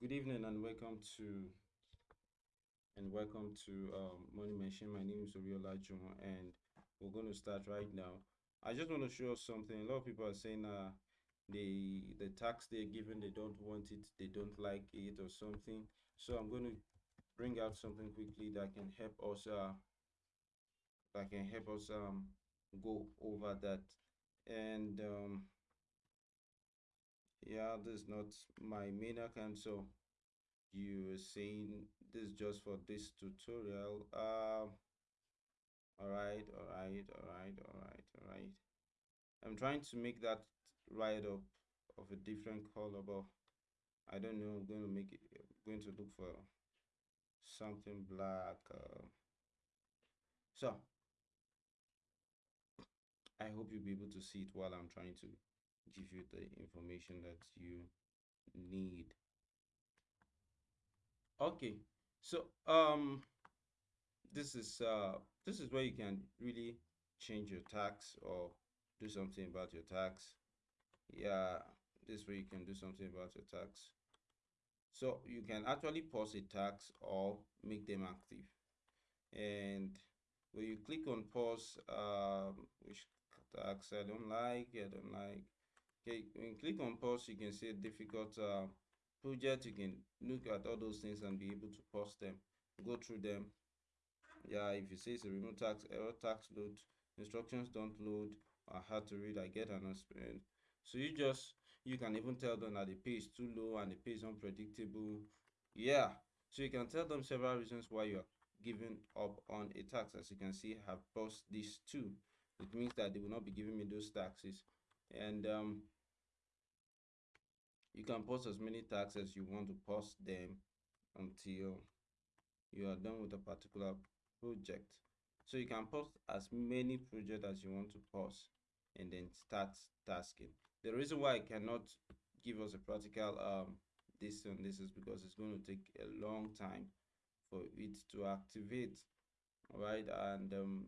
Good evening and welcome to and welcome to um, Money Machine. My name is Oriola Juma and we're going to start right now. I just want to show something. A lot of people are saying uh, the the tax they're given they don't want it, they don't like it or something. So I'm going to bring out something quickly that can help us uh, that can help us um, go over that. And um, yeah, this is not my main account, so you were saying this just for this tutorial. Um all right all right all right all right all right i'm trying to make that write up of a different color but i don't know i'm going to make it I'm going to look for something black uh, so i hope you'll be able to see it while i'm trying to give you the information that you need. Okay so um this is uh this is where you can really change your tax or do something about your tax. Yeah this way you can do something about your tax. So you can actually pause a tax or make them active. And when you click on pause um which tax i don't like i don't like okay when you click on pause you can see a difficult uh, project. You can look at all those things and be able to pause them go through them. Yeah if you say it's a Remotasks error tax load instructions don't load or hard to read i get an experience. So you just you can even tell them that the pay is too low and the pay is unpredictable. Yeah so you can tell them several reasons why you're giving up on a tax. As you can see I have paused these two. It means that they will not be giving me those taxes and um you can post as many tags as you want to post them until you are done with a particular project. So you can post as many projects as you want to post and then start tasking. The reason why i cannot give us a practical um this and this is because it's going to take a long time for it to activate all right and um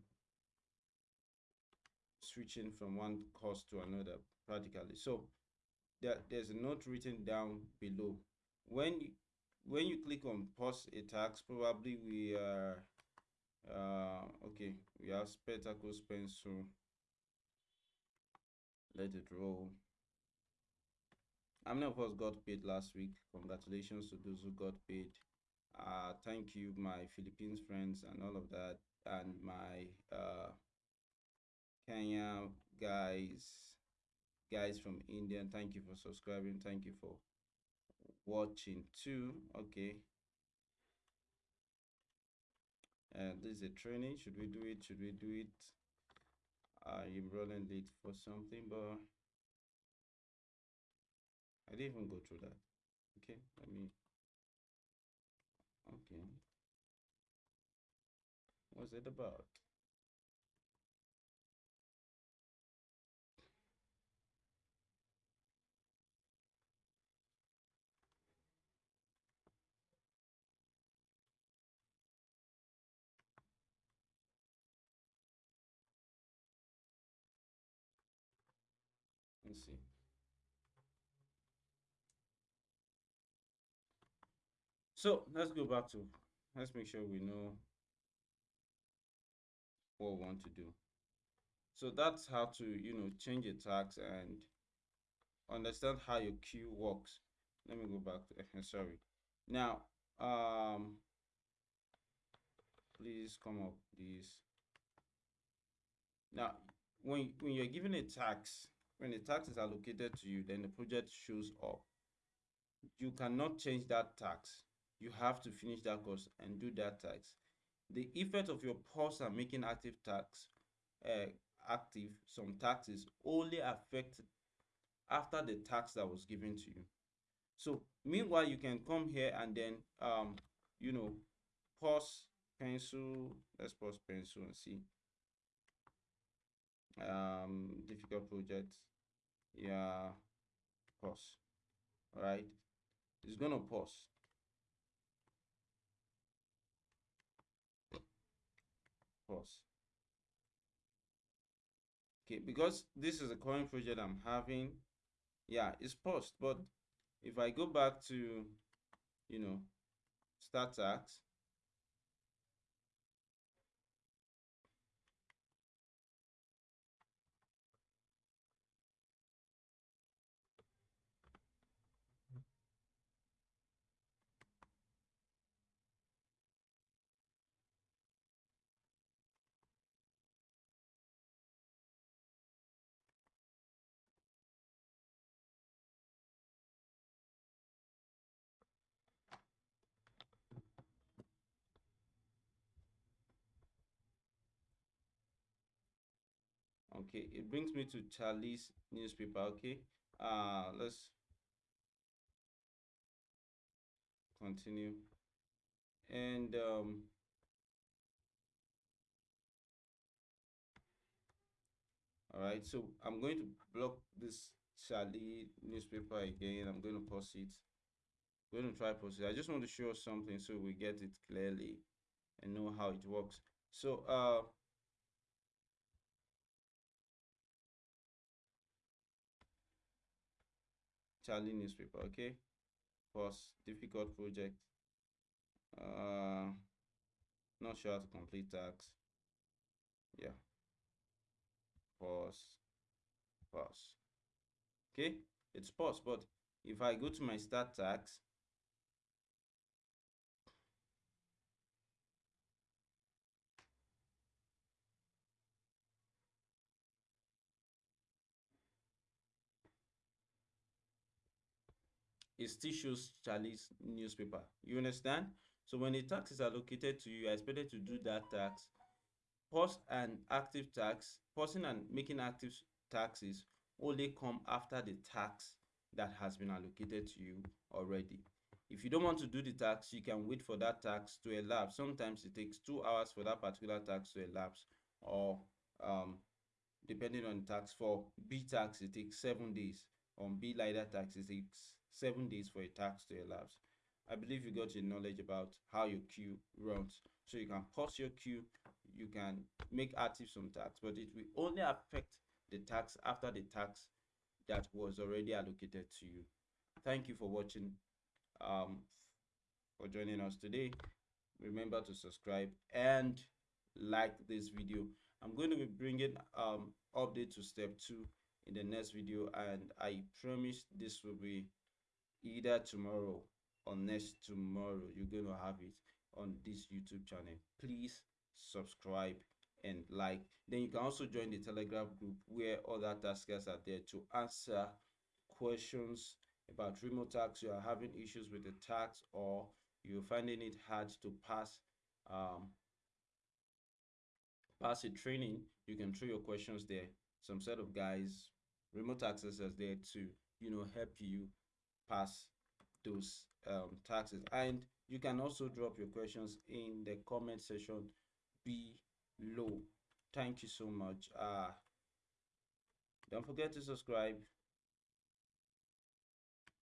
switching from one course to another practically. So there, there's a note written down below. When you when you click on pause a tax probably we are uh okay we have spectacles pencil. Let it roll. How many of us got paid last week? Congratulations to those who got paid. Uh thank you my philippines friends and all of that and my uh kenya guys guys from India. Thank you for subscribing. Thank you for watching too. Okay. Uh, this is a training. Should we do it? Should we do it? I'm running late for something, but I didn't even go through that. Okay, let me. Okay. What's it about? Let's see. So let's go back to, let's make sure we know what we want to do. So that's how to, you know, change a tax and understand how your queue works. Let me go back to, sorry. Now, um, please come up, please. Now, when, when you're given a tax, when the tax is allocated to you, then the project shows up. You cannot change that tax. You have to finish that course and do that tax. The effect of your pause and making active tax uh, active some taxes only affect after the tax that was given to you. So meanwhile, you can come here and then um you know pause pencil. Let's pause pencil and see um difficult projects. Yeah pause all right it's gonna pause. Pause. Okay because this is a current project i'm having. Yeah it's paused but if i go back to you know start tax okay it brings me to charlie's newspaper. Okay uh let's continue. And um all right so i'm going to block this charlie newspaper again. I'm going to pause it. I'm going to try pause it. I just want to show something so we get it clearly and know how it works. So uh Charlie newspaper. Okay. Pause. Difficult project. Uh, not sure how to complete tax. Yeah. Pause. Pause. Okay. It's pause, but if I go to my start tax, it still shows Charlie's newspaper. You understand? So when a tax is allocated to you, you're expected to do that tax. Post and active tax, pausing and making active taxes only come after the tax that has been allocated to you already. If you don't want to do the tax, you can wait for that tax to elapse. Sometimes it takes two hours for that particular tax to elapse, or um, depending on tax. For B tax, it takes seven days. On B LIDAR tax, it takes seven days for a tax to elapse. I believe you got your knowledge about how your queue runs. So you can pause your queue, you can make active some tax, but it will only affect the tax after the tax that was already allocated to you. Thank you for watching, um, for joining us today. Remember to subscribe and like this video. I'm going to be bringing um update to step two in the next video and I promise this will be either tomorrow or next tomorrow you're going to have it on this youtube channel. Please subscribe and like. Then you can also join the telegram group where other taskers are there to answer questions about Remotasks you are having issues with the tax or you're finding it hard to pass um pass a training you can throw your questions there. Some set of guys remote access is there to you know help you pass those um, taxes. And you can also drop your questions in the comment section below. Thank you so much. Uh don't forget to subscribe